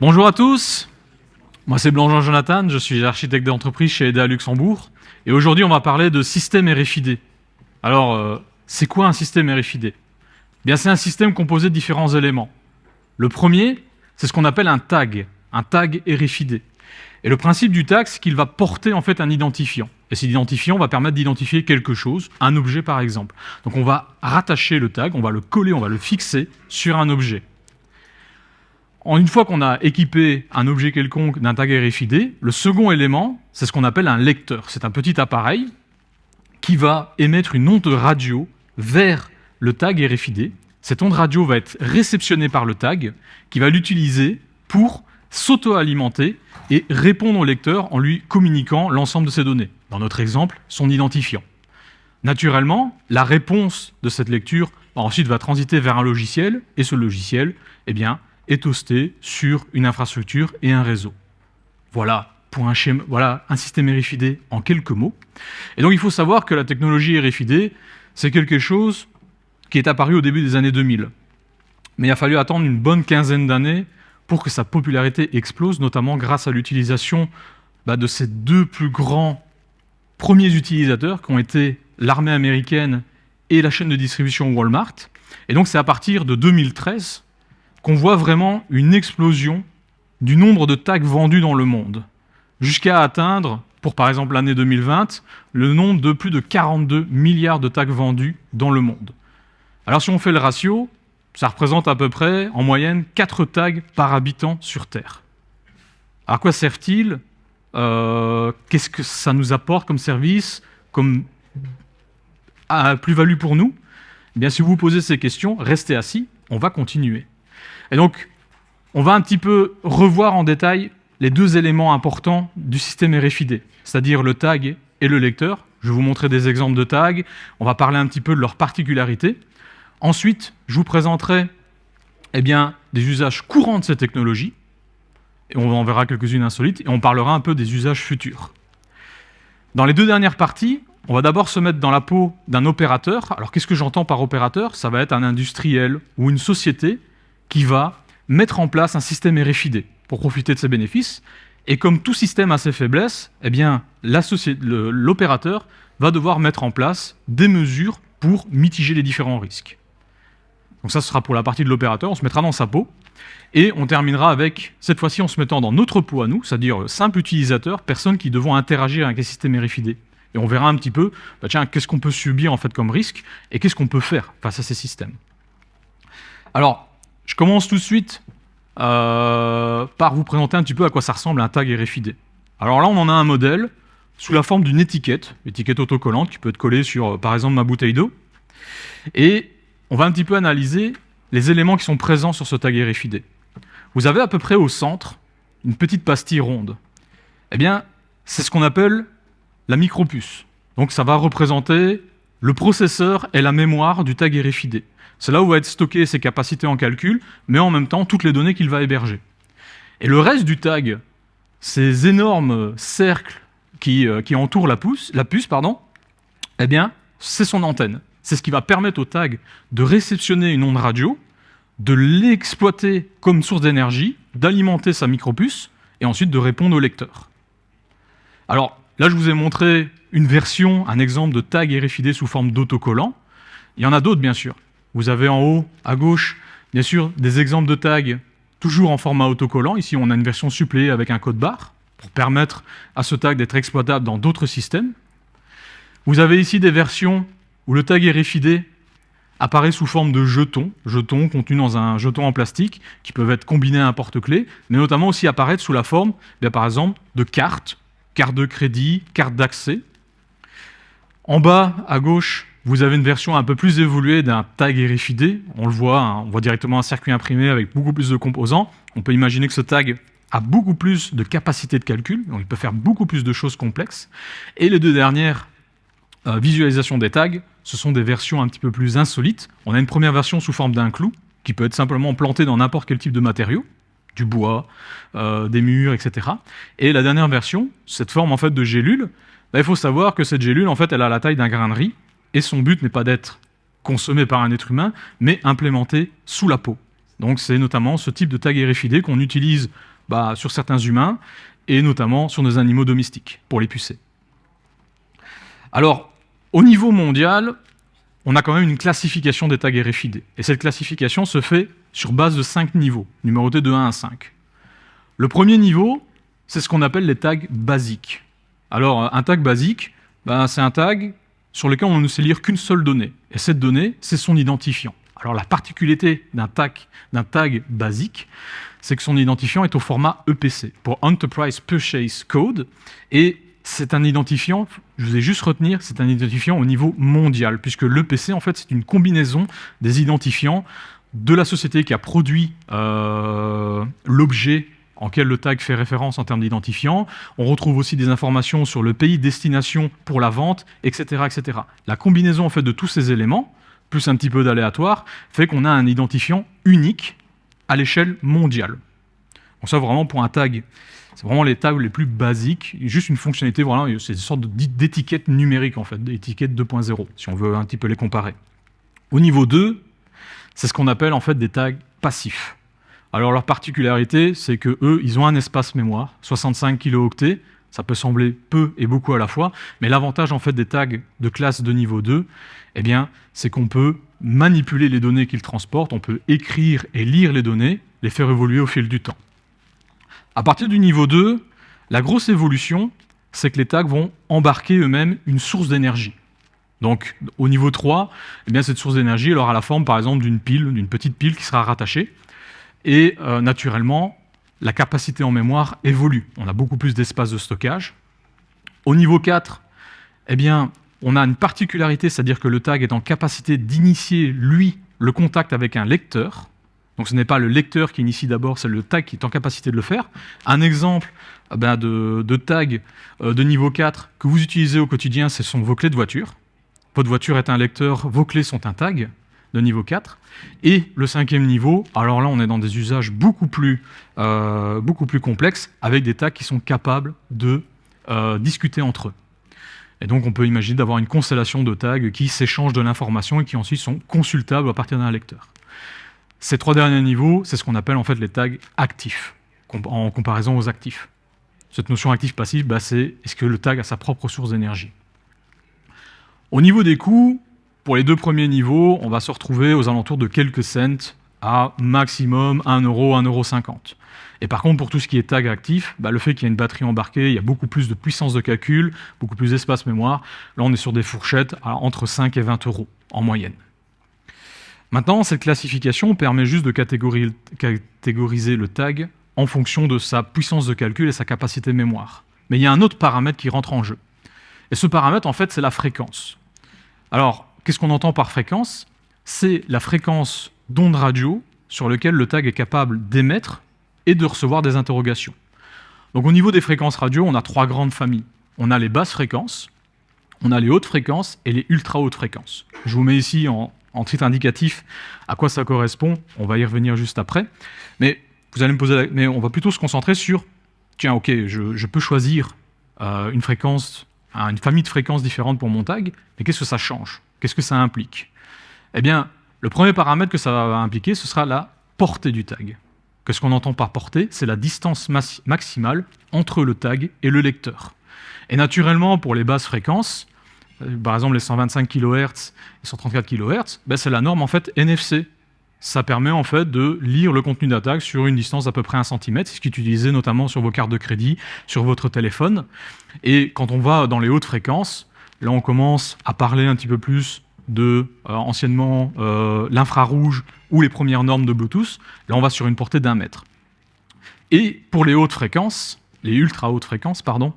Bonjour à tous, moi c'est Blanc Jonathan, je suis architecte d'entreprise chez EDA Luxembourg et aujourd'hui on va parler de système RFID. Alors, euh, c'est quoi un système RFID eh c'est un système composé de différents éléments. Le premier, c'est ce qu'on appelle un tag, un tag RFID. Et le principe du tag, c'est qu'il va porter en fait un identifiant. Et cet identifiant va permettre d'identifier quelque chose, un objet par exemple. Donc on va rattacher le tag, on va le coller, on va le fixer sur un objet. Une fois qu'on a équipé un objet quelconque d'un tag RFID, le second élément, c'est ce qu'on appelle un lecteur. C'est un petit appareil qui va émettre une onde radio vers le tag RFID. Cette onde radio va être réceptionnée par le tag, qui va l'utiliser pour s'auto-alimenter et répondre au lecteur en lui communiquant l'ensemble de ses données. Dans notre exemple, son identifiant. Naturellement, la réponse de cette lecture ensuite va transiter vers un logiciel, et ce logiciel eh bien, est hosté sur une infrastructure et un réseau. Voilà pour un, schéma, voilà un système RFID en quelques mots. Et donc il faut savoir que la technologie RFID, c'est quelque chose qui est apparu au début des années 2000. Mais il a fallu attendre une bonne quinzaine d'années pour que sa popularité explose, notamment grâce à l'utilisation bah, de ces deux plus grands premiers utilisateurs qui ont été l'armée américaine et la chaîne de distribution Walmart. Et donc c'est à partir de 2013 qu'on voit vraiment une explosion du nombre de tags vendus dans le monde jusqu'à atteindre, pour par exemple l'année 2020, le nombre de plus de 42 milliards de tags vendus dans le monde. Alors si on fait le ratio, ça représente à peu près, en moyenne, 4 tags par habitant sur Terre. À quoi servent-ils euh, Qu'est-ce que ça nous apporte comme service, comme plus-value pour nous? Eh bien, si vous vous posez ces questions, restez assis, on va continuer. Et donc, on va un petit peu revoir en détail les deux éléments importants du système RFID, c'est-à-dire le tag et le lecteur. Je vais vous montrer des exemples de tags, on va parler un petit peu de leurs particularités. Ensuite, je vous présenterai eh bien, des usages courants de ces technologies, et on en verra quelques-unes insolites, et on parlera un peu des usages futurs. Dans les deux dernières parties, on va d'abord se mettre dans la peau d'un opérateur. Alors qu'est-ce que j'entends par opérateur? Ça va être un industriel ou une société qui va mettre en place un système RFID pour profiter de ses bénéfices. Et comme tout système a ses faiblesses, eh bien, l'opérateur va devoir mettre en place des mesures pour mitiger les différents risques. Donc ça, ce sera pour la partie de l'opérateur, on se mettra dans sa peau, et on terminera avec, cette fois-ci, en se mettant dans notre peau à nous, c'est-à-dire simple utilisateur, personnes qui devront interagir avec un système RFID. Et on verra un petit peu, bah tiens, qu'est-ce qu'on peut subir en fait comme risque, et qu'est-ce qu'on peut faire face à ces systèmes. Alors, je commence tout de suite euh, par vous présenter un petit peu à quoi ça ressemble un tag RFID. Alors là, on en a un modèle sous la forme d'une étiquette, étiquette autocollante qui peut être collée sur, euh, par exemple, ma bouteille d'eau. Et on va un petit peu analyser les éléments qui sont présents sur ce tag RFID. Vous avez à peu près au centre une petite pastille ronde. Eh bien, c'est ce qu'on appelle la micropuce. Donc ça va représenter le processeur et la mémoire du tag RFID. C'est là où va être stocké ses capacités en calcul, mais en même temps toutes les données qu'il va héberger. Et le reste du tag, ces énormes cercles qui, euh, entourent la, la puce, pardon, eh bien, c'est son antenne. C'est ce qui va permettre au tag de réceptionner une onde radio, de l'exploiter comme source d'énergie, d'alimenter sa micropuce, et ensuite de répondre au lecteur. Alors, là, je vous ai montré une version, un exemple de tag RFID sous forme d'autocollant. Il y en a d'autres, bien sûr. Vous avez en haut, à gauche, bien sûr, des exemples de tags toujours en format autocollant. Ici, on a une version suppléée avec un code barre pour permettre à ce tag d'être exploitable dans d'autres systèmes. Vous avez ici des versions où le tag RFID apparaît sous forme de jetons, jetons contenus dans un jeton en plastique, qui peuvent être combinés à un porte-clés, mais notamment aussi apparaître sous la forme, bien, par exemple, de cartes, cartes de crédit, cartes d'accès. En bas, à gauche, vous avez une version un peu plus évoluée d'un tag RFID. On le voit, hein, on voit directement un circuit imprimé avec beaucoup plus de composants. On peut imaginer que ce tag a beaucoup plus de capacité de calcul, donc il peut faire beaucoup plus de choses complexes. Et les deux dernières euh, visualisations des tags, ce sont des versions un petit peu plus insolites. On a une première version sous forme d'un clou, qui peut être simplement planté dans n'importe quel type de matériau, du bois, euh, des murs, etc. Et la dernière version, cette forme en fait de gélule, bah, il faut savoir que cette gélule, en fait, elle a la taille d'un grain de riz, et son but n'est pas d'être consommé par un être humain, mais implémenté sous la peau. Donc c'est notamment ce type de tag RFID qu'on utilise bah, sur certains humains, et notamment sur nos animaux domestiques, pour les pucer. Alors, au niveau mondial, on a quand même une classification des tags RFID. Et cette classification se fait sur base de cinq niveaux, numérotés de 1 à 5. Le premier niveau, c'est ce qu'on appelle les tags basiques. Alors, un tag basique, ben, c'est un tag sur lequel on ne sait lire qu'une seule donnée. Et cette donnée, c'est son identifiant. Alors, la particularité d'un tag, tag basique, c'est que son identifiant est au format EPC, pour Enterprise Purchase Code, et c'est un identifiant, je vous ai juste retenir, c'est un identifiant au niveau mondial, puisque l'EPC, en fait, c'est une combinaison des identifiants de la société qui a produit euh, l'objet en quel le tag fait référence en termes d'identifiant. On retrouve aussi des informations sur le pays destination pour la vente, etc. etc. La combinaison en fait, de tous ces éléments, plus un petit peu d'aléatoire, fait qu'on a un identifiant unique à l'échelle mondiale. Donc ça, vraiment, pour un tag, c'est vraiment les tags les plus basiques, juste une fonctionnalité, voilà, c'est une sorte d'étiquette numérique, en fait, d'étiquette 2.0, si on veut un petit peu les comparer. Au niveau 2, c'est ce qu'on appelle en fait des tags passifs. Alors leur particularité, c'est que eux, ils ont un espace mémoire, 65 kilooctets, ça peut sembler peu et beaucoup à la fois, mais l'avantage en fait des tags de classe de niveau 2, eh bien, c'est qu'on peut manipuler les données qu'ils transportent, on peut écrire et lire les données, les faire évoluer au fil du temps. À partir du niveau 2, la grosse évolution, c'est que les tags vont embarquer eux-mêmes une source d'énergie. Donc au niveau 3, eh cette source d'énergie aura la forme par exemple d'une pile, d'une petite pile qui sera rattachée. Et euh, naturellement, la capacité en mémoire évolue. On a beaucoup plus d'espace de stockage. Au niveau 4, eh bien, on a une particularité, c'est-à-dire que le tag est en capacité d'initier, lui, le contact avec un lecteur. Donc ce n'est pas le lecteur qui initie d'abord, c'est le tag qui est en capacité de le faire. Un exemple eh de, tag euh, de niveau 4 que vous utilisez au quotidien, ce sont vos clés de voiture. Votre voiture est un lecteur, vos clés sont un tag de niveau 4. Et le cinquième niveau, alors là, on est dans des usages beaucoup plus, euh, complexes, avec des tags qui sont capables de euh, discuter entre eux. Et donc, on peut imaginer d'avoir une constellation de tags qui s'échangent de l'information et qui ensuite sont consultables à partir d'un lecteur. Ces trois derniers niveaux, c'est ce qu'on appelle en fait les tags actifs, en comparaison aux actifs. Cette notion actif-passif, bah, c'est est-ce que le tag a sa propre source d'énergie? Au niveau des coûts, pour les deux premiers niveaux, on va se retrouver aux alentours de quelques cents à maximum 1 euro, 1,50 euro. Et par contre, pour tout ce qui est tag actif, bah, le fait qu'il y a une batterie embarquée, il y a beaucoup plus de puissance de calcul, beaucoup plus d'espace mémoire. Là, on est sur des fourchettes entre 5 et 20 euros en moyenne. Maintenant, cette classification permet juste de catégoriser le tag en fonction de sa puissance de calcul et sa capacité mémoire. Mais il y a un autre paramètre qui rentre en jeu. Et ce paramètre, en fait, c'est la fréquence. Alors, qu'est-ce qu'on entend par fréquence? C'est la fréquence d'onde radio sur laquelle le tag est capable d'émettre et de recevoir des interrogations. Donc au niveau des fréquences radio, on a trois grandes familles. On a les basses fréquences, on a les hautes fréquences et les ultra hautes fréquences. Je vous mets ici en, titre indicatif à quoi ça correspond, on va y revenir juste après. Mais vous allez me poser mais on va plutôt se concentrer sur tiens ok, je, peux choisir euh, une fréquence, une famille de fréquences différentes pour mon tag, mais qu'est-ce que ça change? Qu'est-ce que ça implique? Eh bien, le premier paramètre que ça va impliquer, ce sera la portée du tag. Qu'est-ce qu'on entend par portée C'est la distance maximale entre le tag et le lecteur. Et naturellement, pour les basses fréquences, euh, par exemple les 125 kHz et 134 kHz, ben c'est la norme en fait NFC. Ça permet en fait de lire le contenu d'attaque sur une distance d'à peu près 1 cm, ce qui est utilisé notamment sur vos cartes de crédit, sur votre téléphone. Et quand on va dans les hautes fréquences, Là, on commence à parler un petit peu plus de, euh, anciennement, euh, l'infrarouge ou les premières normes de Bluetooth. Là, on va sur une portée d'un mètre. Et pour les hautes fréquences, les ultra hautes fréquences, pardon,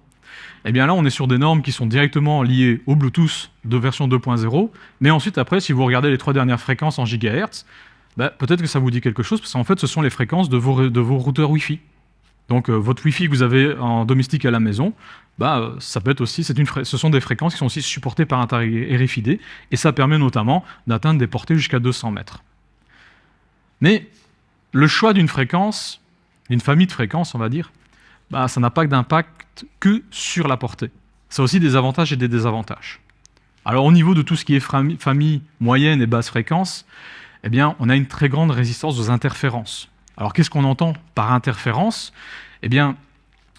eh bien là, on est sur des normes qui sont directement liées au Bluetooth de version 2.0. Mais ensuite, après, si vous regardez les trois dernières fréquences en gigahertz, bah, peut-être que ça vous dit quelque chose, parce qu'en fait, ce sont les fréquences de vos, de vos routeurs Wi-Fi. Donc, euh, votre Wi-Fi que vous avez en domestique à la maison, bah, ça peut aussi, ce sont des fréquences qui sont aussi supportées par un tag RFID, et ça permet notamment d'atteindre des portées jusqu'à 200 mètres. Mais le choix d'une fréquence, d'une famille de fréquences, on va dire, bah, ça n'a pas d'impact que sur la portée. Ça a aussi des avantages et des désavantages. Alors au niveau de tout ce qui est famille moyenne et basse fréquence, eh bien, on a une très grande résistance aux interférences. Alors qu'est-ce qu'on entend par interférence? Eh bien,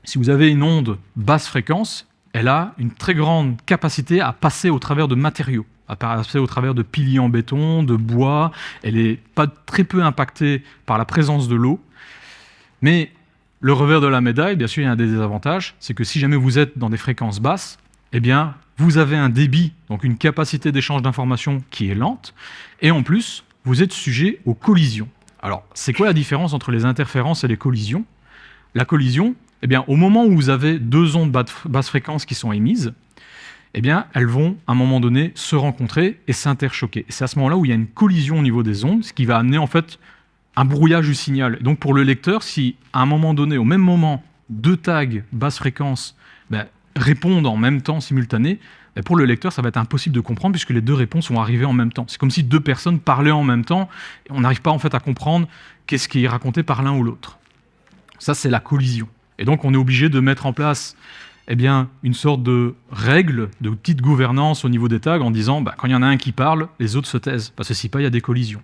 si vous avez une onde basse fréquence, elle a une très grande capacité à passer au travers de matériaux, à passer au travers de piliers en béton, de bois. Elle est pas très peu impactée par la présence de l'eau. Mais le revers de la médaille, bien sûr, il y a un des désavantages, c'est que si jamais vous êtes dans des fréquences basses, eh bien, vous avez un débit, donc une capacité d'échange d'informations qui est lente, et en plus, vous êtes sujet aux collisions. Alors, c'est quoi la différence entre les interférences et les collisions? La collision, eh bien, au moment où vous avez deux ondes basse fréquence qui sont émises, eh bien, elles vont, à un moment donné, se rencontrer et s'interchoquer. C'est à ce moment-là où il y a une collision au niveau des ondes, ce qui va amener, en fait, un brouillage du signal. Donc, pour le lecteur, si, à un moment donné, au même moment, deux tags basse fréquence ben, répondent en même temps, simultané, ben, pour le lecteur, ça va être impossible de comprendre puisque les deux réponses vont arriver en même temps. C'est comme si deux personnes parlaient en même temps et on n'arrive pas en fait à comprendre qu'est-ce qui est raconté par l'un ou l'autre. Ça, c'est la collision. Et donc, on est obligé de mettre en place eh bien, une sorte de règle, de petite gouvernance au niveau des tags en disant bah, quand il y en a un qui parle, les autres se taisent, parce que si pas, il y a des collisions.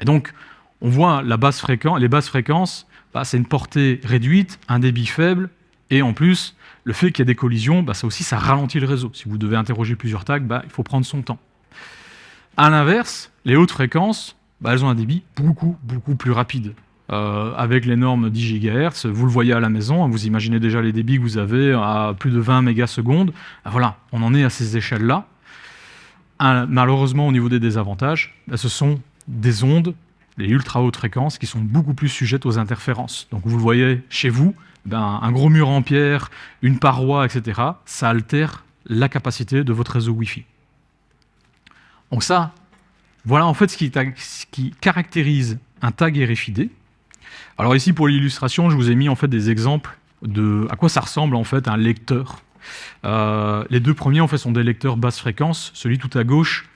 Et donc, on voit la basse fréquence, les basses fréquences, bah, c'est une portée réduite, un débit faible, et en plus, le fait qu'il y ait des collisions, bah, ça aussi, ça ralentit le réseau. Si vous devez interroger plusieurs tags, bah, il faut prendre son temps. À l'inverse, les hautes fréquences, bah, elles ont un débit beaucoup, beaucoup plus rapide. Euh, avec les normes 10 GHz. Vous le voyez à la maison, vous imaginez déjà les débits que vous avez à plus de 20 mégasecondes. Ah, voilà, on en est à ces échelles-là. Malheureusement, au niveau des désavantages, ce sont des ondes, les ultra hautes fréquences, qui sont beaucoup plus sujettes aux interférences. Donc vous le voyez chez vous, ben, un gros mur en pierre, une paroi, etc., ça altère la capacité de votre réseau Wi-Fi. Donc ça, voilà en fait ce qui, caractérise un tag RFID, alors ici, pour l'illustration, je vous ai mis en fait des exemples de à quoi ça ressemble en fait un lecteur. Euh, les deux premiers en fait sont des lecteurs basse fréquence. Celui tout à gauche,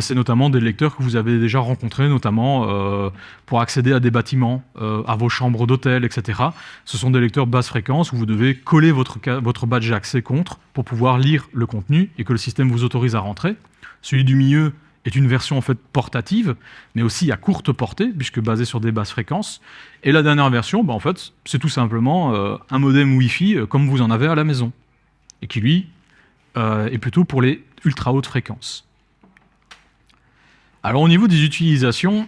c'est notamment des lecteurs que vous avez déjà rencontrés, notamment euh, pour accéder à des bâtiments, euh, à vos chambres d'hôtel, etc. Ce sont des lecteurs basse fréquence où vous devez coller votre, votre badge accès contre pour pouvoir lire le contenu et que le système vous autorise à rentrer. Celui du milieu, est une version en fait portative, mais aussi à courte portée, puisque basée sur des basses fréquences. Et la dernière version, bah, en fait, c'est tout simplement euh, un modem Wi-Fi comme vous en avez à la maison, et qui lui est plutôt pour les ultra hautes fréquences. Alors au niveau des utilisations,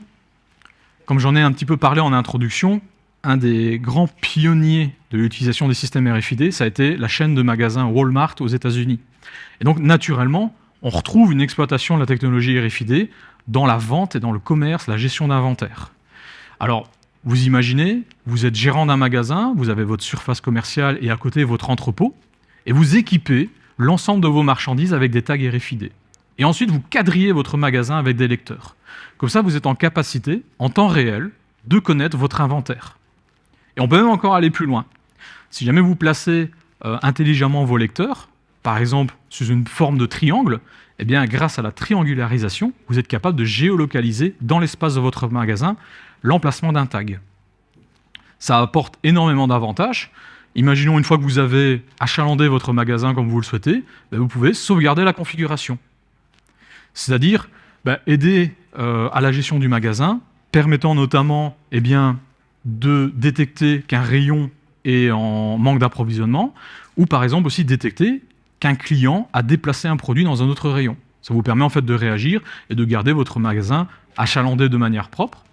comme j'en ai un petit peu parlé en introduction, un des grands pionniers de l'utilisation des systèmes RFID, ça a été la chaîne de magasins Walmart aux États-Unis. Et donc naturellement, on retrouve une exploitation de la technologie RFID dans la vente et dans le commerce, la gestion d'inventaire. Alors, vous imaginez, vous êtes gérant d'un magasin, vous avez votre surface commerciale et à côté votre entrepôt, et vous équipez l'ensemble de vos marchandises avec des tags RFID. Et ensuite, vous quadrillez votre magasin avec des lecteurs. Comme ça, vous êtes en capacité, en temps réel, de connaître votre inventaire. Et on peut même encore aller plus loin. Si jamais vous placez euh, intelligemment vos lecteurs, par exemple sous une forme de triangle, eh bien, grâce à la triangularisation, vous êtes capable de géolocaliser dans l'espace de votre magasin l'emplacement d'un tag. Ça apporte énormément d'avantages. Imaginons une fois que vous avez achalandé votre magasin comme vous le souhaitez, ben, vous pouvez sauvegarder la configuration. C'est-à-dire ben, aider euh, à la gestion du magasin, permettant notamment eh bien, de détecter qu'un rayon est en manque d'approvisionnement, ou par exemple aussi détecter qu'un client a déplacé un produit dans un autre rayon. Ça vous permet en fait de réagir et de garder votre magasin achalandé de manière propre.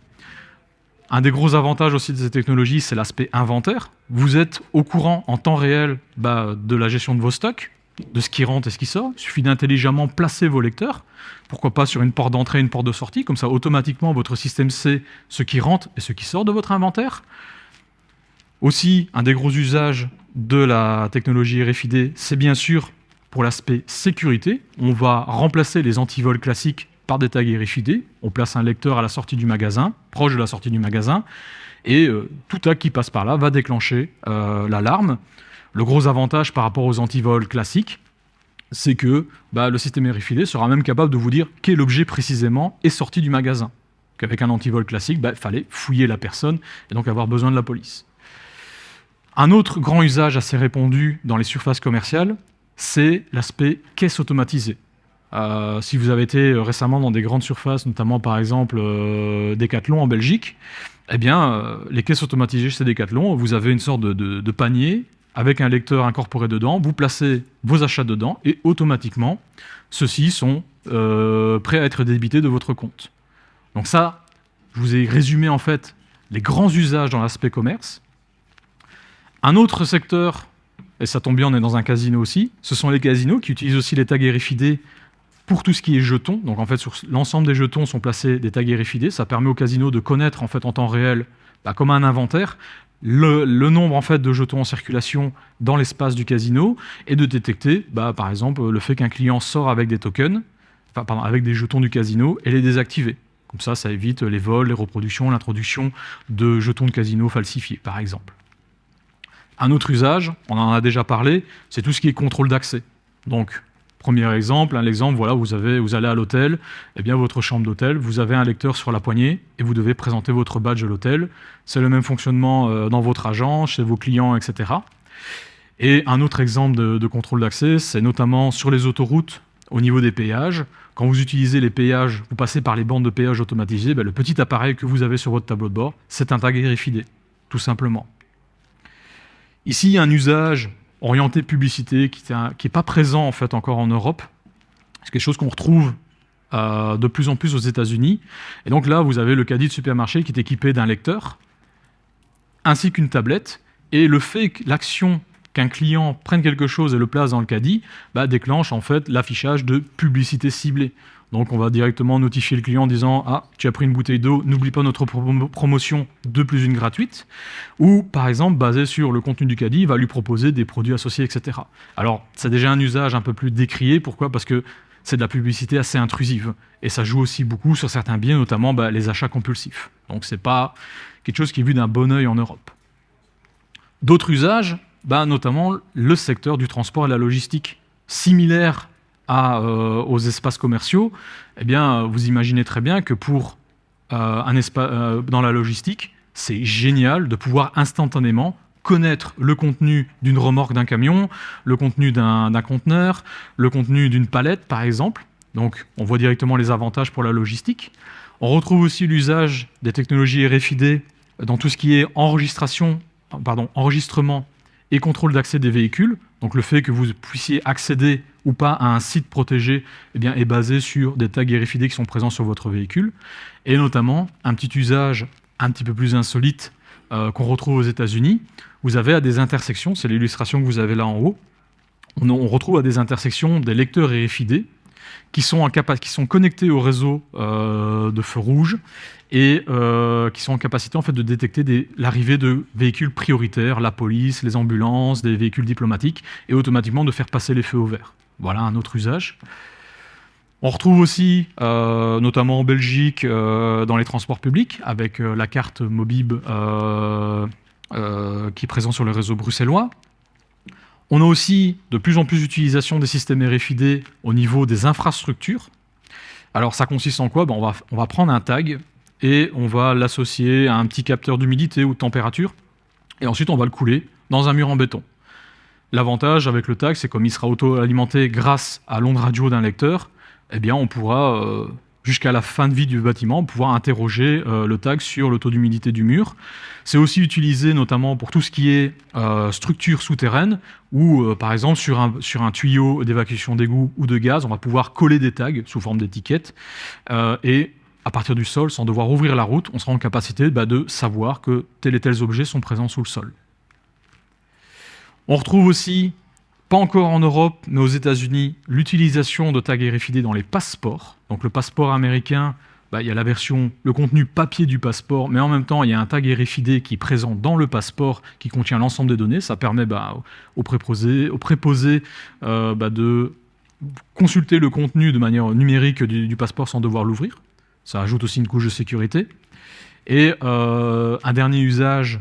Un des gros avantages aussi de ces technologies, c'est l'aspect inventaire. Vous êtes au courant en temps réel bah, de la gestion de vos stocks, de ce qui rentre et ce qui sort. Il suffit d'intelligemment placer vos lecteurs, pourquoi pas sur une porte d'entrée et une porte de sortie, comme ça automatiquement votre système sait ce qui rentre et ce qui sort de votre inventaire. Aussi, un des gros usages de la technologie RFID, c'est bien sûr pour l'aspect sécurité, on va remplacer les antivols classiques par des tags RFID. On place un lecteur à la sortie du magasin, proche de la sortie du magasin, et euh, tout tag qui passe par là va déclencher euh, l'alarme. Le gros avantage par rapport aux antivols classiques, c'est que bah, le système RFID sera même capable de vous dire quel objet précisément est sorti du magasin. Qu'avec un antivol classique, il bah, fallait fouiller la personne et donc avoir besoin de la police. Un autre grand usage assez répandu dans les surfaces commerciales, c'est l'aspect caisse automatisée. Euh, si vous avez été récemment dans des grandes surfaces, notamment par exemple euh, Decathlon en Belgique, eh bien, euh, les caisses automatisées chez Decathlon, vous avez une sorte de, panier avec un lecteur incorporé dedans, vous placez vos achats dedans et automatiquement, ceux-ci sont prêts à être débités de votre compte. Donc ça, je vous ai résumé en fait les grands usages dans l'aspect commerce. Un autre secteur, et ça tombe bien, on est dans un casino aussi, ce sont les casinos qui utilisent aussi les tags RFID pour tout ce qui est jetons. Donc en fait, sur l'ensemble des jetons sont placés des tags RFID. Ça permet au casino de connaître en fait en temps réel, bah, comme un inventaire, le, nombre en fait de jetons en circulation dans l'espace du casino et de détecter, bah, par exemple, le fait qu'un client sort avec des tokens, avec des jetons du casino et les désactiver. Comme ça, ça évite les vols, les reproductions, l'introduction de jetons de casino falsifiés, par exemple. Un autre usage, on en a déjà parlé, c'est tout ce qui est contrôle d'accès. Donc, Premier exemple, voilà, vous, allez à l'hôtel, eh bien votre chambre d'hôtel, vous avez un lecteur sur la poignée et vous devez présenter votre badge à l'hôtel. C'est le même fonctionnement euh, dans votre agent, chez vos clients, etc. Et un autre exemple de, contrôle d'accès, c'est notamment sur les autoroutes, au niveau des péages. Quand vous utilisez les péages, vous passez par les bandes de péage automatisées, ben, le petit appareil que vous avez sur votre tableau de bord, c'est un tag RFID, tout simplement. Ici, un usage orienté publicité qui n'est pas présent en fait encore en Europe. C'est quelque chose qu'on retrouve euh, de plus en plus aux États-Unis. Et donc là, vous avez le caddie de supermarché qui est équipé d'un lecteur, ainsi qu'une tablette. Et le fait l'action qu'un client prenne quelque chose et le place dans le caddie bah, déclenche en fait l'affichage de publicité ciblée. Donc on va directement notifier le client en disant « Ah, tu as pris une bouteille d'eau, n'oublie pas notre promotion 2 plus une gratuite ». Ou par exemple, basé sur le contenu du caddie, va lui proposer des produits associés, etc. Alors c'est déjà un usage un peu plus décrié. Pourquoi? Parce que c'est de la publicité assez intrusive. Et ça joue aussi beaucoup sur certains biens, notamment bah, les achats compulsifs. Donc c'est pas quelque chose qui est vu d'un bon oeil en Europe. D'autres usages, bah, notamment le secteur du transport et la logistique, similaire euh, aux espaces commerciaux, eh bien, vous imaginez très bien que pour euh, un espace euh, dans la logistique, c'est génial de pouvoir instantanément connaître le contenu d'une remorque d'un camion, le contenu d'un conteneur, le contenu d'une palette, par exemple. Donc, on voit directement les avantages pour la logistique. On retrouve aussi l'usage des technologies RFID dans tout ce qui est enregistrement et contrôle d'accès des véhicules. Donc le fait que vous puissiez accéder ou pas à un site protégé eh est basé sur des tags RFID qui sont présents sur votre véhicule. Et notamment, un petit usage un petit peu plus insolite euh, qu'on retrouve aux États-Unis. Vous avez à des intersections, c'est l'illustration que vous avez là en haut, on, retrouve à des intersections des lecteurs RFID qui sont, connectés au réseau euh, de feux rouges et euh, qui sont en capacité en fait, de détecter l'arrivée de véhicules prioritaires, la police, les ambulances, des véhicules diplomatiques, et automatiquement de faire passer les feux au vert. Voilà un autre usage. On retrouve aussi, euh, notamment en Belgique, dans les transports publics, avec la carte Mobib qui est présente sur le réseau bruxellois, on a aussi de plus en plus d'utilisation des systèmes RFID au niveau des infrastructures. Alors ça consiste en quoi? Ben, on, va, prendre un tag et on va l'associer à un petit capteur d'humidité ou de température et ensuite on va le couler dans un mur en béton. L'avantage avec le tag, c'est comme il sera auto-alimenté grâce à l'onde radio d'un lecteur, eh bien on pourra euh, jusqu'à la fin de vie du bâtiment, pouvoir interroger euh, le tag sur le taux d'humidité du mur. C'est aussi utilisé notamment pour tout ce qui est euh, structure souterraine, ou euh, par exemple sur un, sur un tuyau d'évacuation d'égout ou de gaz, on va pouvoir coller des tags sous forme d'étiquettes, et à partir du sol, sans devoir ouvrir la route, on sera en capacité bah, de savoir que tels et tels objets sont présents sous le sol. On retrouve aussi pas encore en Europe, mais aux États-Unis, l'utilisation de tags RFID dans les passeports. Donc le passeport américain, bah, il y a la version, le contenu papier du passeport, mais en même temps, il y a un tag RFID qui est présent dans le passeport, qui contient l'ensemble des données. Ça permet bah, aux préposés, euh, bah, de consulter le contenu de manière numérique du, passeport sans devoir l'ouvrir. Ça ajoute aussi une couche de sécurité. Et euh, un dernier usage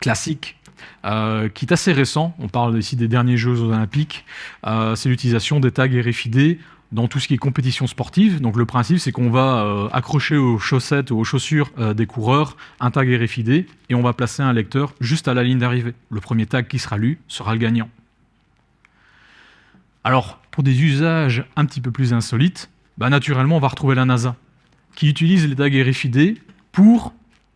classique euh, qui est assez récent. On parle ici des derniers Jeux olympiques. Euh, c'est l'utilisation des tags RFID dans tout ce qui est compétition sportive. Donc le principe, c'est qu'on va euh, accrocher aux chaussettes ou aux chaussures des coureurs un tag RFID et on va placer un lecteur juste à la ligne d'arrivée. Le premier tag qui sera lu sera le gagnant. Alors, pour des usages un petit peu plus insolites, bah, naturellement, on va retrouver la NASA, qui utilise les tags RFID pour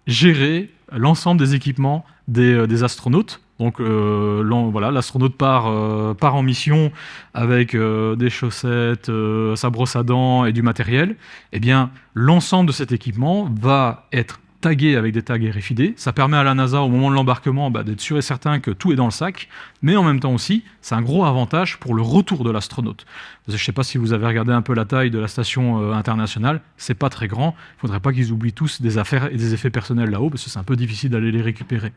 gérer l'ensemble des équipements des, euh, astronautes. Donc euh, voilà, l'astronaute part, euh, part, en mission avec des chaussettes, sa brosse à dents et du matériel. Eh bien, l'ensemble de cet équipement va être tagué avec des tags RFID. Ça permet à la NASA, au moment de l'embarquement, bah, d'être sûr et certain que tout est dans le sac. Mais en même temps aussi, c'est un gros avantage pour le retour de l'astronaute. Je ne sais pas si vous avez regardé un peu la taille de la station euh, internationale. C'est pas très grand. Il ne faudrait pas qu'ils oublient tous des affaires et des effets personnels là-haut, parce que c'est un peu difficile d'aller les récupérer.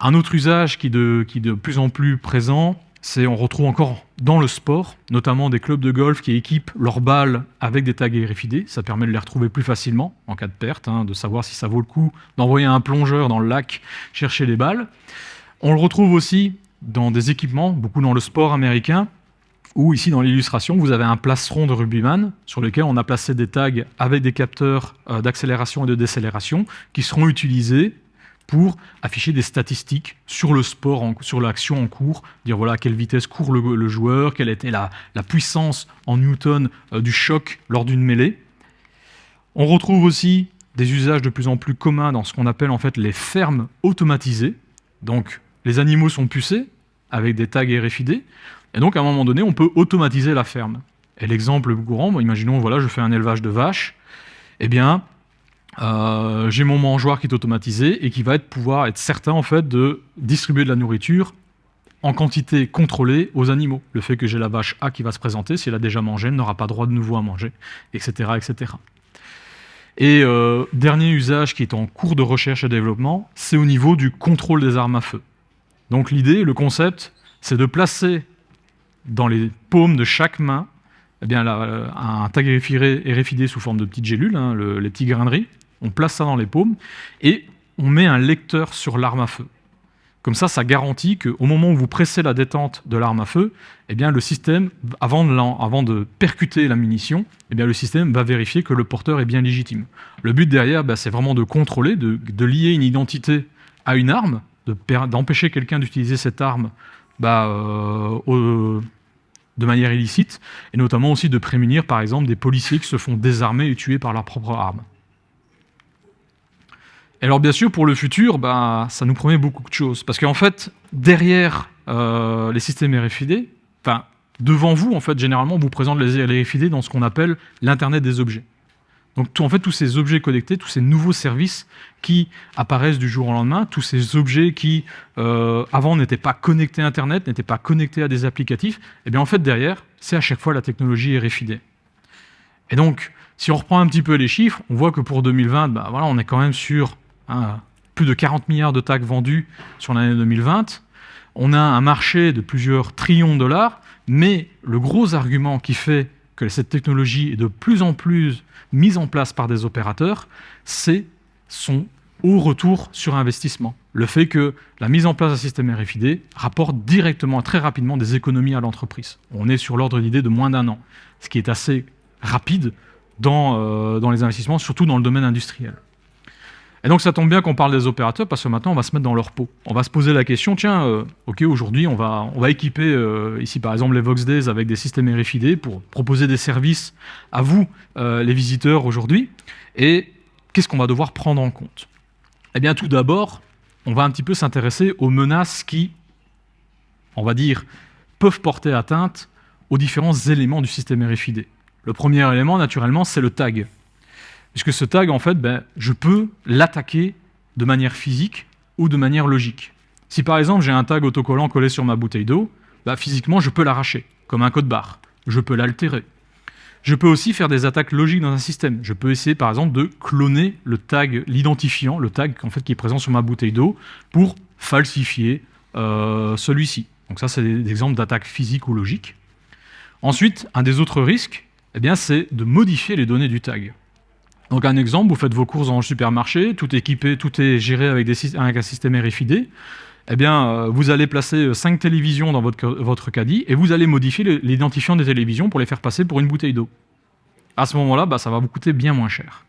Un autre usage qui, de, qui est de plus en plus présent, on retrouve encore dans le sport, notamment des clubs de golf qui équipent leurs balles avec des tags RFID. Ça permet de les retrouver plus facilement en cas de perte, hein, de savoir si ça vaut le coup d'envoyer un plongeur dans le lac chercher les balles. On le retrouve aussi dans des équipements, beaucoup dans le sport américain, où ici dans l'illustration, vous avez un plastron de rugbyman sur lequel on a placé des tags avec des capteurs euh, d'accélération et de décélération qui seront utilisés pour afficher des statistiques sur le sport, sur l'action en cours, dire voilà quelle vitesse court le, joueur, quelle était la, puissance en newton euh, du choc lors d'une mêlée. On retrouve aussi des usages de plus en plus communs dans ce qu'on appelle en fait les fermes automatisées. Donc les animaux sont pucés avec des tags RFID, et donc à un moment donné on peut automatiser la ferme. Et l'exemple courant, imaginons voilà je fais un élevage de vaches, eh bien euh, j'ai mon mangeoire qui est automatisé et qui va pouvoir être certain en fait de distribuer de la nourriture en quantité contrôlée aux animaux. Le fait que j'ai la vache A qui va se présenter, si elle a déjà mangé, elle n'aura pas droit de nouveau à manger, etc. etc. Et euh, dernier usage qui est en cours de recherche et développement, c'est au niveau du contrôle des armes à feu. Donc l'idée, le concept, c'est de placer dans les paumes de chaque main eh bien, un tag RFID sous forme de petites gélules, hein, les petits grains on place ça dans les paumes, et on met un lecteur sur l'arme à feu. Comme ça, ça garantit qu'au moment où vous pressez la détente de l'arme à feu, eh le système, avant de, percuter la munition, eh le système va vérifier que le porteur est bien légitime. Le but derrière, bah, c'est vraiment de contrôler, de, lier une identité à une arme, d'empêcher quelqu'un d'utiliser cette arme bah, euh, de manière illicite, et notamment aussi de prémunir, par exemple, des policiers qui se font désarmer et tuer par leur propre arme. Et alors bien sûr, pour le futur, bah, ça nous promet beaucoup de choses. Parce qu'en fait, derrière euh, les systèmes RFID, devant vous, en fait, généralement, on vous présente les RFID dans ce qu'on appelle l'Internet des objets. Donc en fait, tous ces objets connectés, tous ces nouveaux services qui apparaissent du jour au lendemain, tous ces objets qui, euh, avant, n'étaient pas connectés à Internet, n'étaient pas connectés à des applicatifs, eh bien en fait, derrière, c'est à chaque fois la technologie RFID. Et donc, si on reprend un petit peu les chiffres, on voit que pour 2020, bah, voilà, on est quand même sur Hein, plus de 40 milliards de tags vendus sur l'année 2020. On a un marché de plusieurs trillions de dollars, mais le gros argument qui fait que cette technologie est de plus en plus mise en place par des opérateurs, c'est son haut retour sur investissement. Le fait que la mise en place d'un système RFID rapporte directement, très rapidement, des économies à l'entreprise. On est sur l'ordre d'idée de moins d'un an, ce qui est assez rapide dans, euh, dans les investissements, surtout dans le domaine industriel. Et donc ça tombe bien qu'on parle des opérateurs parce que maintenant on va se mettre dans leur peau. On va se poser la question, tiens, euh, ok aujourd'hui on va, on va équiper euh, ici par exemple les VoxDays avec des systèmes RFID pour proposer des services à vous, euh, les visiteurs aujourd'hui. Et qu'est-ce qu'on va devoir prendre en compte? Eh bien tout d'abord, on va un petit peu s'intéresser aux menaces qui, on va dire, peuvent porter atteinte aux différents éléments du système RFID. Le premier élément, naturellement, c'est le tag. Puisque ce tag, en fait, ben, je peux l'attaquer de manière physique ou de manière logique. Si par exemple j'ai un tag autocollant collé sur ma bouteille d'eau, ben, physiquement je peux l'arracher, comme un code barre. Je peux l'altérer. Je peux aussi faire des attaques logiques dans un système. Je peux essayer par exemple de cloner le tag, l'identifiant, le tag qui est présent sur ma bouteille d'eau, pour falsifier euh, celui-ci. Donc ça, c'est des exemples d'attaques physiques ou logiques. Ensuite, un des autres risques, eh c'est de modifier les données du tag. Donc un exemple, vous faites vos courses dans le supermarché, tout est équipé, tout est géré avec, un système RFID. Eh bien, euh, vous allez placer 5 euh, télévisions dans votre, votre caddie et vous allez modifier l'identifiant des télévisions pour les faire passer pour une bouteille d'eau. À ce moment-là, bah, ça va vous coûter bien moins cher.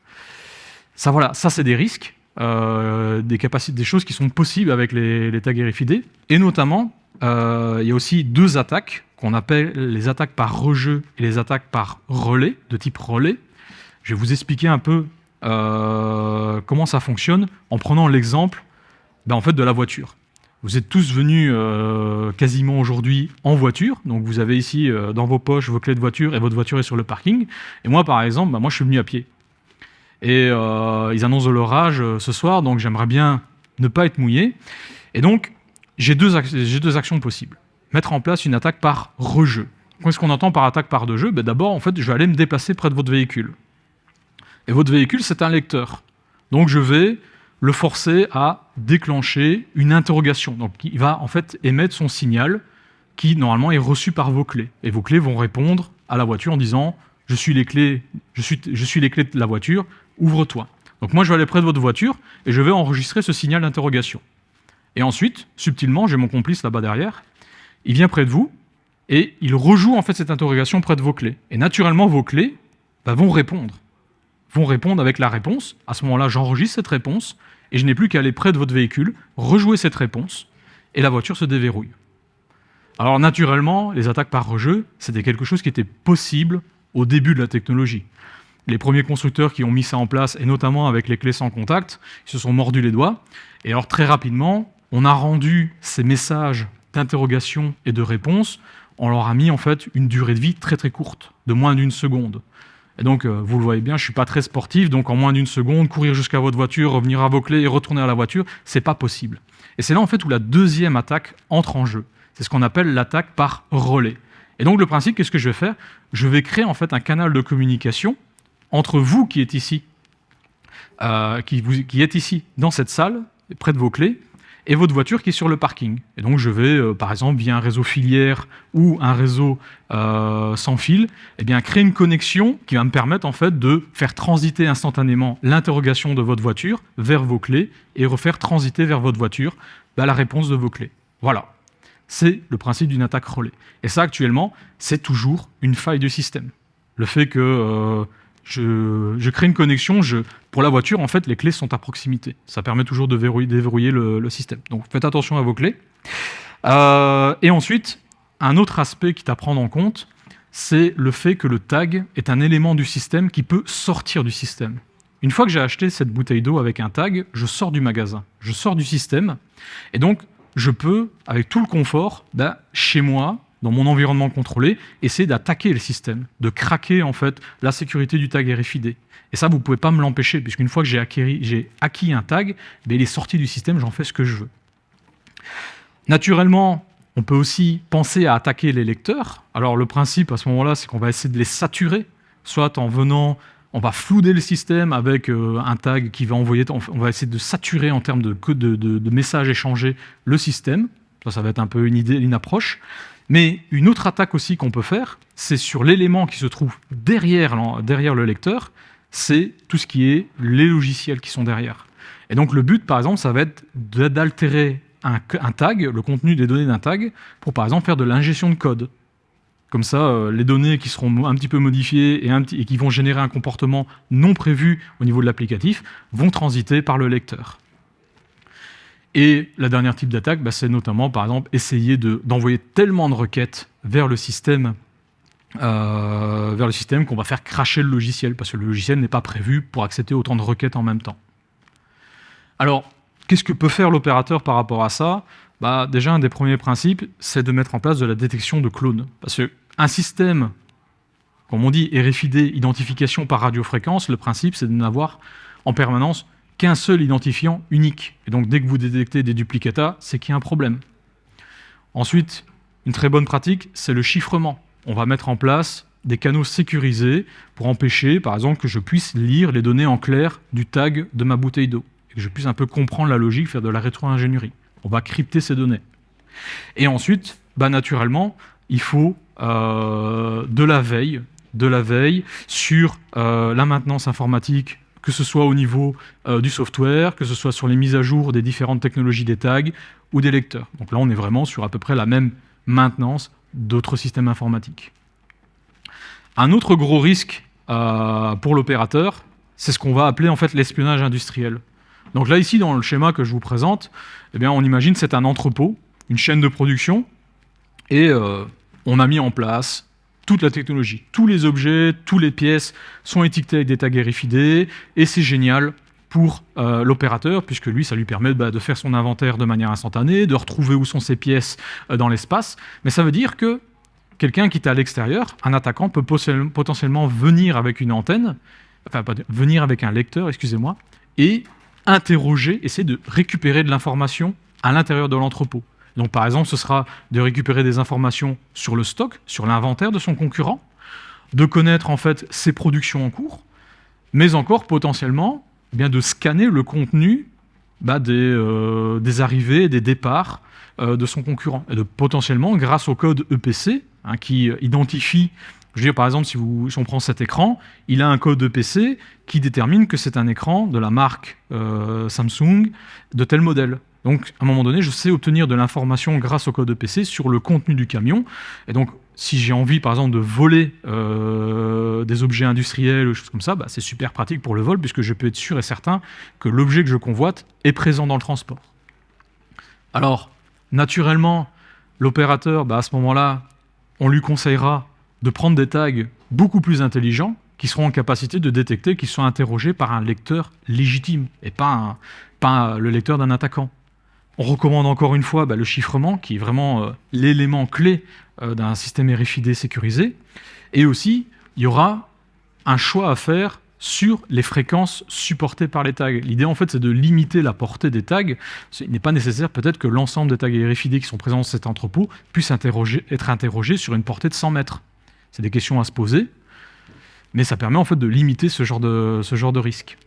Ça, voilà, ça c'est des risques, euh, des, des choses qui sont possibles avec les, les tags RFID, et notamment il y a aussi deux attaques qu'on appelle les attaques par rejeu et les attaques par relais, de type relais. Je vais vous expliquer un peu euh, comment ça fonctionne en prenant l'exemple ben, en fait, de la voiture. Vous êtes tous venus euh, quasiment aujourd'hui en voiture, donc vous avez ici dans vos poches vos clés de voiture et votre voiture est sur le parking. Et moi, par exemple, ben, moi, je suis venu à pied. Et ils annoncent de l'orage ce soir, donc j'aimerais bien ne pas être mouillé. Et donc, j'ai deux, deux, actions possibles. Mettre en place une attaque par rejeu. Qu'est-ce qu'on entend par attaque par rejeu? Ben D'abord, en fait, je vais aller me déplacer près de votre véhicule. Et votre véhicule, c'est un lecteur. Donc, je vais le forcer à déclencher une interrogation. Donc, il va en fait émettre son signal qui, normalement, est reçu par vos clés. Et vos clés vont répondre à la voiture en disant « je suis les clés, je suis, les clés de la voiture, ouvre-toi ». Donc moi, je vais aller près de votre voiture et je vais enregistrer ce signal d'interrogation. Et ensuite, subtilement, j'ai mon complice là-bas derrière, il vient près de vous et il rejoue en fait cette interrogation près de vos clés. Et naturellement, vos clés bah, vont répondre. Vont répondre avec la réponse. À ce moment-là, j'enregistre cette réponse et je n'ai plus qu'à aller près de votre véhicule, rejouer cette réponse et la voiture se déverrouille. Alors naturellement, les attaques par rejeu, c'était quelque chose qui était possible au début de la technologie les premiers constructeurs qui ont mis ça en place, et notamment avec les clés sans contact, ils se sont mordus les doigts. Et alors très rapidement, on a rendu ces messages d'interrogation et de réponse, on leur a mis en fait une durée de vie très très courte, de moins d'une seconde. Et donc, euh, vous le voyez bien, je ne suis pas très sportif, donc en moins d'une seconde, courir jusqu'à votre voiture, revenir à vos clés et retourner à la voiture, c'est pas possible. Et c'est là en fait où la deuxième attaque entre en jeu. C'est ce qu'on appelle l'attaque par relais. Et donc le principe, qu'est-ce que je vais faire? Je vais créer en fait un canal de communication entre vous qui êtes ici, euh, qui, qui êtes ici dans cette salle, près de vos clés, et votre voiture qui est sur le parking. Et donc je vais, euh, par exemple, via un réseau filière ou un réseau euh, sans fil, eh créer une connexion qui va me permettre en fait de faire transiter instantanément l'interrogation de votre voiture vers vos clés et refaire transiter vers votre voiture bah, la réponse de vos clés. Voilà. C'est le principe d'une attaque relais. Et ça, actuellement, c'est toujours une faille du système. Le fait que je, crée une connexion, pour la voiture, en fait, les clés sont à proximité. Ça permet toujours de déverrouiller le, système. Donc faites attention à vos clés. Euh, et ensuite, un autre aspect qui est à prendre en compte, c'est le fait que le tag est un élément du système qui peut sortir du système. Une fois que j'ai acheté cette bouteille d'eau avec un tag, je sors du magasin, je sors du système, et donc je peux, avec tout le confort, bah, chez moi, dans mon environnement contrôlé, essayer d'attaquer le système, de craquer en fait la sécurité du tag RFID. Et ça, vous ne pouvez pas me l'empêcher, puisqu'une fois que j'ai acquis, un tag, ben, il est sorti du système, j'en fais ce que je veux. Naturellement, on peut aussi penser à attaquer les lecteurs. Alors le principe à ce moment-là, c'est qu'on va essayer de les saturer, soit en venant, on va flouder le système avec euh, un tag qui va envoyer, on va essayer de saturer en termes de, de, de messages échangés le système. Ça, ça va être un peu une idée, une approche. Mais une autre attaque aussi qu'on peut faire, c'est sur l'élément qui se trouve derrière, le lecteur, c'est tout ce qui est les logiciels qui sont derrière. Et donc le but, par exemple, ça va être d'altérer un, tag, le contenu des données d'un tag, pour par exemple faire de l'ingestion de code. Comme ça, euh, les données qui seront un petit peu modifiées et qui vont générer un comportement non prévu au niveau de l'applicatif vont transiter par le lecteur. Et la dernière type d'attaque, bah, c'est notamment, par exemple, essayer d'envoyer tellement de requêtes vers le système euh, système qu'on va faire cracher le logiciel, parce que le logiciel n'est pas prévu pour accepter autant de requêtes en même temps. Alors, qu'est-ce que peut faire l'opérateur par rapport à ça? Bah, Déjà, un des premiers principes, c'est de mettre en place de la détection de clones. Parce qu'un système, comme on dit, RFID, identification par radiofréquence, le principe, c'est de n'avoir en permanence qu'un seul identifiant unique. Et donc, dès que vous détectez des duplicata, c'est qu'il y a un problème. Ensuite, une très bonne pratique, c'est le chiffrement. On va mettre en place des canaux sécurisés pour empêcher, par exemple, que je puisse lire les données en clair du tag de ma bouteille d'eau, et que je puisse un peu comprendre la logique, faire de la rétro-ingénierie. On va crypter ces données. Et ensuite, bah, naturellement, il faut euh, de la veille, de la veille sur euh, la maintenance informatique que ce soit au niveau euh, du software, que ce soit sur les mises à jour des différentes technologies des tags ou des lecteurs. Donc là, on est vraiment sur à peu près la même maintenance d'autres systèmes informatiques. Un autre gros risque euh, pour l'opérateur, c'est ce qu'on va appeler en fait l'espionnage industriel. Donc là, ici, dans le schéma que je vous présente, eh bien, on imagine c'est un entrepôt une chaîne de production, et euh, on a mis en place toute la technologie. Tous les objets, toutes les pièces sont étiquetés avec des tags RFID, et c'est génial pour euh, l'opérateur, puisque lui, ça lui permet bah, de faire son inventaire de manière instantanée, de retrouver où sont ses pièces euh, dans l'espace. Mais ça veut dire que quelqu'un qui est à l'extérieur, un attaquant peut potentiellement venir avec une antenne, enfin venir avec un lecteur, excusez-moi, et interroger, essayer de récupérer de l'information à l'intérieur de l'entrepôt. Donc par exemple, ce sera de récupérer des informations sur le stock, sur l'inventaire de son concurrent, de connaître en fait ses productions en cours, mais encore potentiellement eh bien, de scanner le contenu bah, des, euh, des, arrivées, des départs euh, de son concurrent. Et de potentiellement, grâce au code EPC, hein, qui identifie, par exemple, si on prend cet écran, il a un code EPC qui détermine que c'est un écran de la marque euh, Samsung de tel modèle. Donc, à un moment donné, je sais obtenir de l'information grâce au code EPC sur le contenu du camion. Et donc, si j'ai envie, par exemple, de voler euh, des objets industriels ou choses comme ça, bah, c'est super pratique pour le vol, puisque je peux être sûr et certain que l'objet que je convoite est présent dans le transport. Alors, naturellement, l'opérateur, bah, à ce moment-là, on lui conseillera de prendre des tags beaucoup plus intelligents, qui seront en capacité de détecter qu'ils sont interrogés par un lecteur légitime, et pas, pas le lecteur d'un attaquant. On recommande encore une fois bah, le chiffrement, qui est vraiment euh, l'élément clé euh, d'un système RFID sécurisé. Et aussi, il y aura un choix à faire sur les fréquences supportées par les tags. L'idée, en fait, c'est de limiter la portée des tags. Il n'est pas nécessaire, peut-être, que l'ensemble des tags RFID qui sont présents dans cet entrepôt puissent être interrogés sur une portée de 100 mètres. C'est des questions à se poser, mais ça permet, en fait, de limiter ce genre de, ce genre de risque.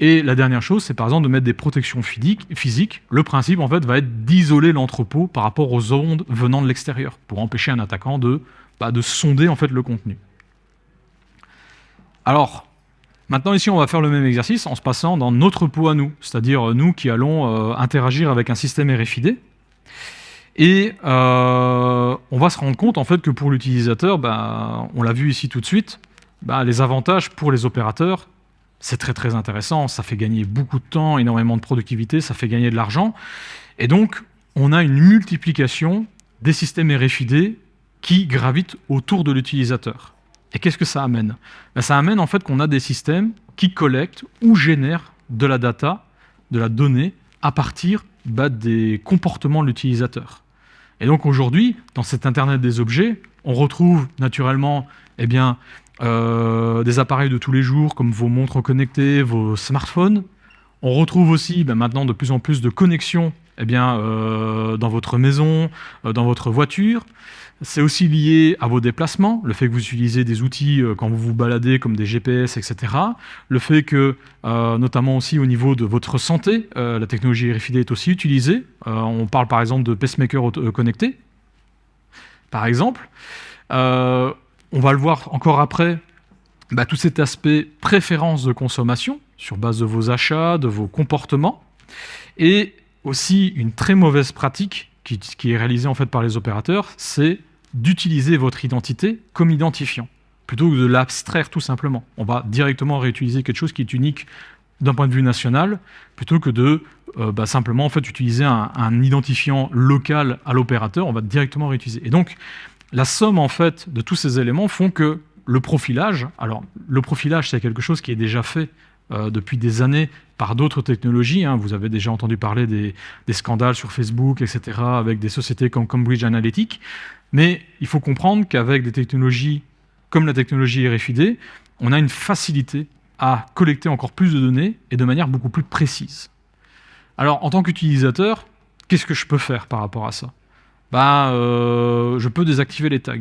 Et la dernière chose, c'est par exemple de mettre des protections physiques. Le principe, en fait, va être d'isoler l'entrepôt par rapport aux ondes venant de l'extérieur, pour empêcher un attaquant de, bah, de sonder en fait, le contenu. Alors, maintenant ici, on va faire le même exercice en se passant dans notre pot à nous, c'est-à-dire nous qui allons euh, interagir avec un système RFID. Et euh, on va se rendre compte en fait que pour l'utilisateur, bah, on l'a vu ici tout de suite, bah, les avantages pour les opérateurs, c'est très très intéressant, ça fait gagner beaucoup de temps, énormément de productivité, ça fait gagner de l'argent. Et donc, on a une multiplication des systèmes RFID qui gravitent autour de l'utilisateur. Et qu'est-ce que ça amène? Ben, Ça amène en fait qu'on a des systèmes qui collectent ou génèrent de la data, de la donnée, à partir bah, des comportements de l'utilisateur. Et donc aujourd'hui, dans cet Internet des objets, on retrouve naturellement eh bien, euh, des appareils de tous les jours comme vos montres connectées, vos smartphones. On retrouve aussi ben, maintenant de plus en plus de connexions eh bien, euh, dans votre maison, euh, dans votre voiture. C'est aussi lié à vos déplacements, le fait que vous utilisez des outils quand vous vous baladez comme des GPS, etc. Le fait que, notamment aussi au niveau de votre santé, la technologie RFID est aussi utilisée. on parle par exemple de pacemakers connectés, par exemple. On va le voir encore après, bah, tout cet aspect préférence de consommation sur base de vos achats, de vos comportements, et aussi une très mauvaise pratique qui, est réalisée en fait par les opérateurs, c'est d'utiliser votre identité comme identifiant, plutôt que de l'abstraire tout simplement. On va directement réutiliser quelque chose qui est unique d'un point de vue national, plutôt que de euh, bah, simplement utiliser un, un identifiant local à l'opérateur, on va directement réutiliser. Et donc, la somme en fait de tous ces éléments font que le profilage, alors le profilage c'est quelque chose qui est déjà fait euh, depuis des années par d'autres technologies. Hein. Vous avez déjà entendu parler des, scandales sur Facebook, etc., avec des sociétés comme Cambridge Analytica. Mais il faut comprendre qu'avec des technologies comme la technologie RFID, on a une facilité à collecter encore plus de données et de manière beaucoup plus précise. Alors, en tant qu'utilisateur, qu'est-ce que je peux faire par rapport à ça? Bah, euh, je peux désactiver les tags.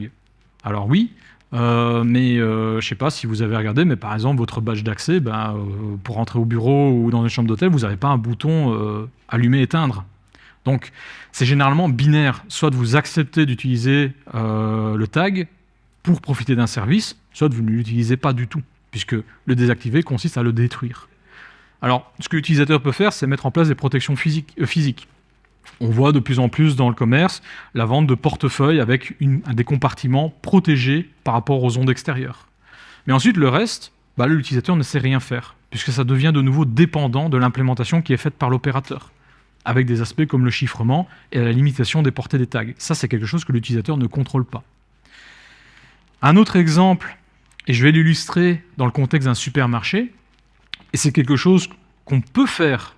Alors oui, euh, mais euh, je sais pas si vous avez regardé, mais par exemple, votre badge d'accès, bah, pour rentrer au bureau ou dans une chambre d'hôtel, vous n'avez pas un bouton allumer-éteindre. Donc, c'est généralement binaire. Soit vous acceptez d'utiliser le tag pour profiter d'un service, soit vous ne l'utilisez pas du tout, puisque le désactiver consiste à le détruire. Alors, ce que l'utilisateur peut faire, c'est mettre en place des protections physiques. On voit de plus en plus dans le commerce la vente de portefeuilles avec des compartiments protégés par rapport aux ondes extérieures. Mais ensuite, le reste, bah, l'utilisateur ne sait rien faire, puisque ça devient de nouveau dépendant de l'implémentation qui est faite par l'opérateur. avec des aspects comme le chiffrement et la limitation des portées des tags. Ça, c'est quelque chose que l'utilisateur ne contrôle pas. Un autre exemple, et je vais l'illustrer dans le contexte d'un supermarché, et c'est quelque chose qu'on peut faire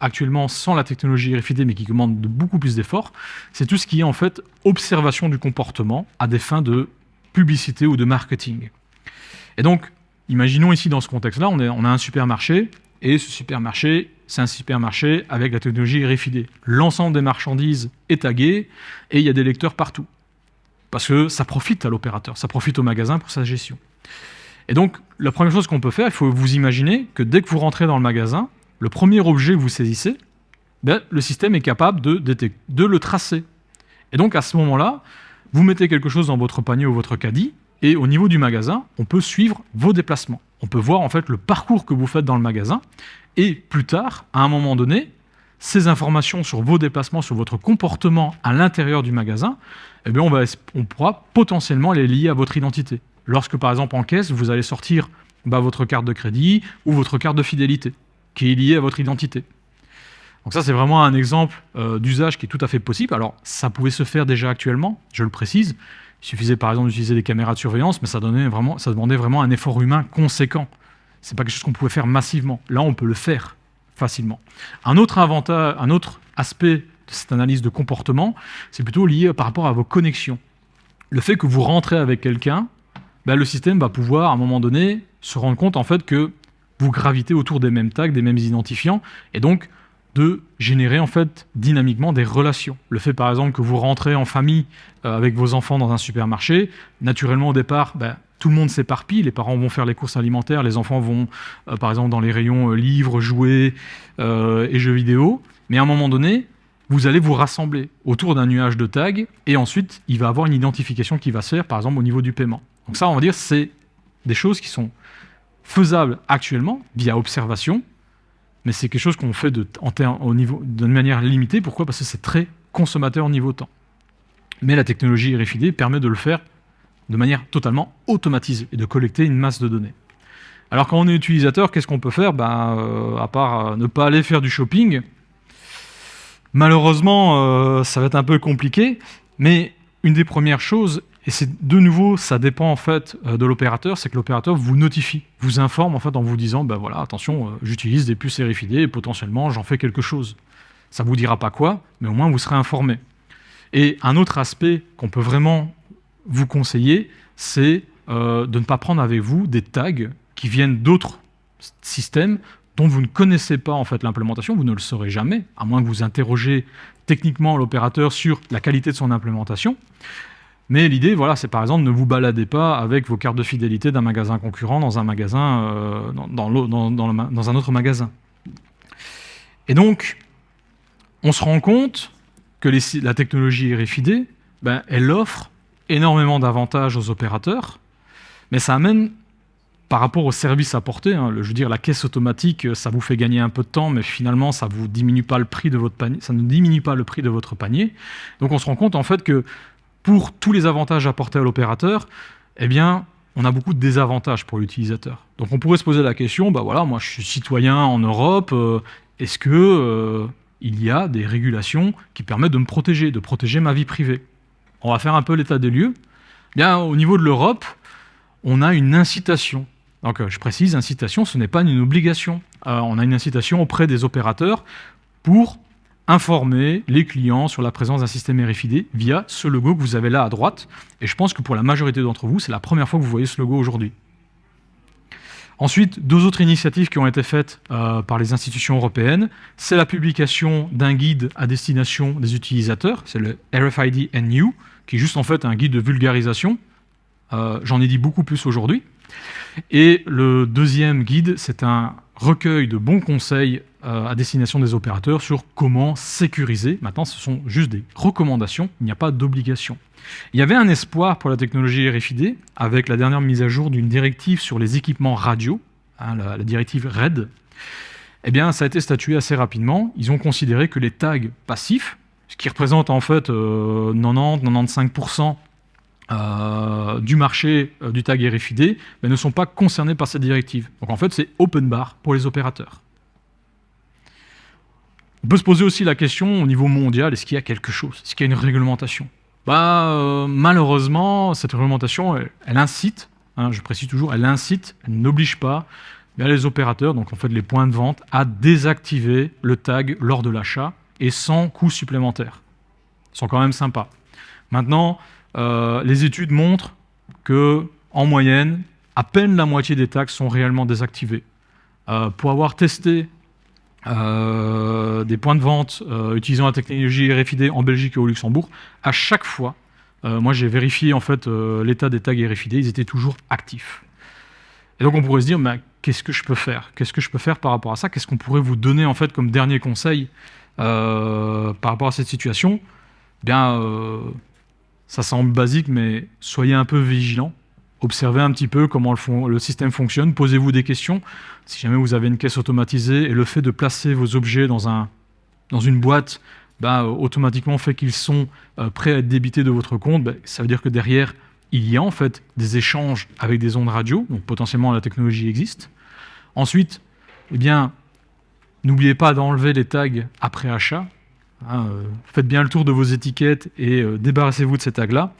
actuellement sans la technologie RFID, mais qui demande de beaucoup plus d'efforts, c'est tout ce qui est en fait observation du comportement à des fins de publicité ou de marketing. Et donc, imaginons ici dans ce contexte-là, on, on, a un supermarché, et ce supermarché, c'est un supermarché avec la technologie RFID. L'ensemble des marchandises est tagué, et il y a des lecteurs partout. Parce que ça profite à l'opérateur, ça profite au magasin pour sa gestion. Et donc, la première chose qu'on peut faire, il faut vous imaginer que dès que vous rentrez dans le magasin, le premier objet que vous saisissez, ben, le système est capable de, le tracer. Et donc, à ce moment-là, vous mettez quelque chose dans votre panier ou votre caddie, et au niveau du magasin, on peut suivre vos déplacements. On peut voir en fait le parcours que vous faites dans le magasin, et plus tard, à un moment donné, ces informations sur vos déplacements, sur votre comportement à l'intérieur du magasin, eh bien on, va, on pourra potentiellement les lier à votre identité. Lorsque, par exemple, en caisse, vous allez sortir bah, votre carte de crédit ou votre carte de fidélité, qui est liée à votre identité. Donc ça, c'est vraiment un exemple euh, d'usage qui est tout à fait possible. Alors, ça pouvait se faire déjà actuellement, je le précise. Il suffisait, par exemple, d'utiliser des caméras de surveillance, mais ça, demandait vraiment un effort humain conséquent. Ce n'est pas quelque chose qu'on pouvait faire massivement. Là, on peut le faire facilement. Un autre, avantage, un autre aspect de cette analyse de comportement, c'est plutôt lié par rapport à vos connexions. Le fait que vous rentrez avec quelqu'un, ben, le système va pouvoir, à un moment donné, se rendre compte en fait que vous gravitez autour des mêmes tags, des mêmes identifiants, et donc de générer en fait dynamiquement des relations. Le fait par exemple que vous rentrez en famille euh, avec vos enfants dans un supermarché, naturellement au départ, ben, tout le monde s'éparpille, les parents vont faire les courses alimentaires, les enfants vont euh, par exemple dans les rayons euh, livres, jouets et jeux vidéo, mais à un moment donné, vous allez vous rassembler autour d'un nuage de tags et ensuite il va avoir une identification qui va se faire par exemple au niveau du paiement. Donc ça on va dire c'est des choses qui sont faisables actuellement via observation, mais c'est quelque chose qu'on fait de, de manière limitée. Pourquoi? Parce que c'est très consommateur au niveau temps. Mais la technologie RFID permet de le faire de manière totalement automatisée et de collecter une masse de données. Alors quand on est utilisateur, qu'est-ce qu'on peut faire? Ben, euh, À part euh, ne pas aller faire du shopping, Malheureusement, euh, ça va être un peu compliqué, mais une des premières choses, et c'est de nouveau, ça dépend en fait euh, de l'opérateur, c'est que l'opérateur vous notifie, vous informe en fait en vous disant, ben voilà, attention, euh, j'utilise des puces RFID et potentiellement j'en fais quelque chose. Ça vous dira pas quoi, mais au moins vous serez informé. Et un autre aspect qu'on peut vraiment vous conseiller, c'est de ne pas prendre avec vous des tags qui viennent d'autres systèmes dont vous ne connaissez pas en fait l'implémentation, vous ne le saurez jamais, à moins que vous interrogez techniquement l'opérateur sur la qualité de son implémentation. Mais l'idée, voilà, c'est par exemple ne vous baladez pas avec vos cartes de fidélité d'un magasin concurrent dans un magasin, euh, dans, un autre magasin. Et donc, on se rend compte que la technologie RFID, ben, elle offre énormément d'avantages aux opérateurs, mais ça amène par rapport au service apporté, hein, je veux dire, la caisse automatique, euh, ça vous fait gagner un peu de temps, mais finalement, ça vous diminue pas le prix de votre panier, ça ne diminue pas le prix de votre panier. Donc, on se rend compte en fait que pour tous les avantages apportés à l'opérateur, eh bien, on a beaucoup de désavantages pour l'utilisateur. Donc, on pourrait se poser la question, bah voilà, moi, je suis citoyen en Europe, euh, est-ce que euh, il y a des régulations qui permettent de me protéger, de protéger ma vie privée? On va faire un peu l'état des lieux. Bien, au niveau de l'Europe, on a une incitation donc euh, je précise, incitation, ce n'est pas une obligation. On a une incitation auprès des opérateurs pour informer les clients sur la présence d'un système RFID via ce logo que vous avez là à droite. Et je pense que pour la majorité d'entre vous, c'est la première fois que vous voyez ce logo aujourd'hui. Ensuite, deux autres initiatives qui ont été faites euh, par les institutions européennes, c'est la publication d'un guide à destination des utilisateurs, c'est le RFID NU, qui est juste en fait un guide de vulgarisation. J'en ai dit beaucoup plus aujourd'hui. Et le deuxième guide, c'est un recueil de bons conseils euh, à destination des opérateurs sur comment sécuriser. Maintenant, ce sont juste des recommandations, il n'y a pas d'obligation. Il y avait un espoir pour la technologie RFID avec la dernière mise à jour d'une directive sur les équipements radio, hein, la, directive RED. Eh bien, ça a été statué assez rapidement. Ils ont considéré que les tags passifs, ce qui représente en fait 90-95% euh, euh, du marché euh, du tag RFID mais ne sont pas concernés par cette directive. Donc en fait, c'est open bar pour les opérateurs. On peut se poser aussi la question au niveau mondial, est-ce qu'il y a quelque chose? Est-ce qu'il y a une réglementation? Bah, euh, Malheureusement, cette réglementation, elle, incite, hein, je précise toujours, elle incite, elle n'oblige pas les opérateurs, donc en fait les points de vente, à désactiver le tag lors de l'achat et sans coût supplémentaire. Ils sont quand même sympas. Maintenant, euh, les études montrent que, en moyenne, à peine la moitié des tags sont réellement désactivés. Euh, pour avoir testé euh, des points de vente utilisant la technologie RFID en Belgique et au Luxembourg, à chaque fois, moi j'ai vérifié en fait l'état des tags RFID, ils étaient toujours actifs. Et donc on pourrait se dire, mais qu'est-ce que je peux faire? Qu'est-ce que je peux faire par rapport à ça? Qu'est-ce qu'on pourrait vous donner en fait comme dernier conseil euh, par rapport à cette situation? Eh Bien, euh, ça semble basique, mais soyez un peu vigilant. Observez un petit peu comment le, système fonctionne. Posez-vous des questions. Si jamais vous avez une caisse automatisée et le fait de placer vos objets dans, un, dans une boîte ben, automatiquement fait qu'ils sont euh, prêts à être débités de votre compte, ben, ça veut dire que derrière, il y a en fait des échanges avec des ondes radio, donc potentiellement la technologie existe. Ensuite, eh bien, n'oubliez pas d'enlever les tags après achat. Hein, euh, faites bien le tour de vos étiquettes et euh, débarrassez-vous de ces tags-là.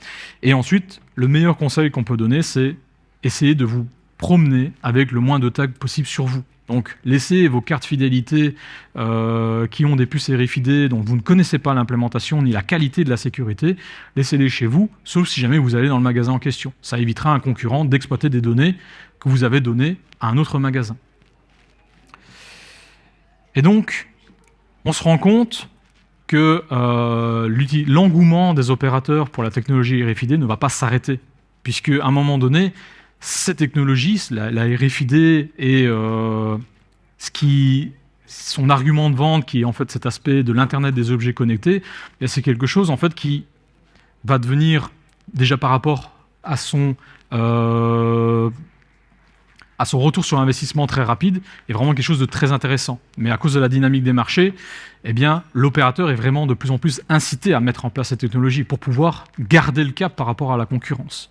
Et ensuite, le meilleur conseil qu'on peut donner, c'est essayer de vous promener avec le moins de tags possible sur vous. Donc, laissez vos cartes fidélité euh, qui ont des puces RFID dont vous ne connaissez pas l'implémentation ni la qualité de la sécurité, laissez-les chez vous, sauf si jamais vous allez dans le magasin en question. Ça évitera à un concurrent d'exploiter des données que vous avez données à un autre magasin. Et donc, on se rend compte que euh, l'engouement des opérateurs pour la technologie RFID ne va pas s'arrêter, puisque à un moment donné, cette technologie, la, RFID et euh, son argument de vente, qui est en fait cet aspect de l'internet des objets connectés, eh c'est quelque chose en fait qui va devenir déjà par rapport à son euh, à son retour sur investissement très rapide est vraiment quelque chose de très intéressant. Mais à cause de la dynamique des marchés, eh l'opérateur est vraiment de plus en plus incité à mettre en place cette technologie pour pouvoir garder le cap par rapport à la concurrence.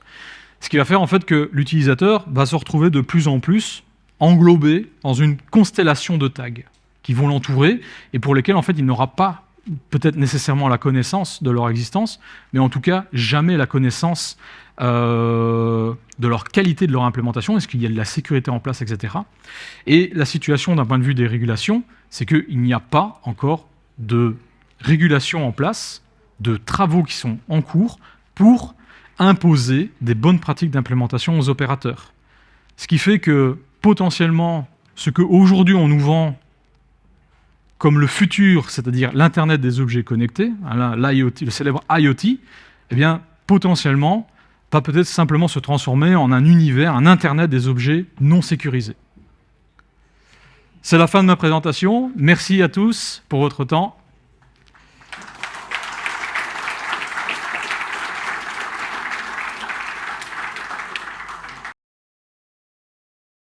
Ce qui va faire en fait que l'utilisateur va se retrouver de plus en plus englobé dans une constellation de tags qui vont l'entourer et pour lesquels en fait il n'aura pas peut-être nécessairement la connaissance de leur existence, mais en tout cas jamais la connaissance euh, de leur qualité de leur implémentation, est-ce qu'il y a de la sécurité en place, etc. Et la situation d'un point de vue des régulations, c'est qu'il n'y a pas encore de régulation en place, de travaux qui sont en cours pour imposer des bonnes pratiques d'implémentation aux opérateurs. Ce qui fait que potentiellement, ce qu'aujourd'hui on nous vend comme le futur, c'est-à-dire l'Internet des objets connectés, hein, le célèbre IoT, eh bien, potentiellement, va peut-être simplement se transformer en un univers, un Internet des objets non sécurisés. C'est la fin de ma présentation. Merci à tous pour votre temps.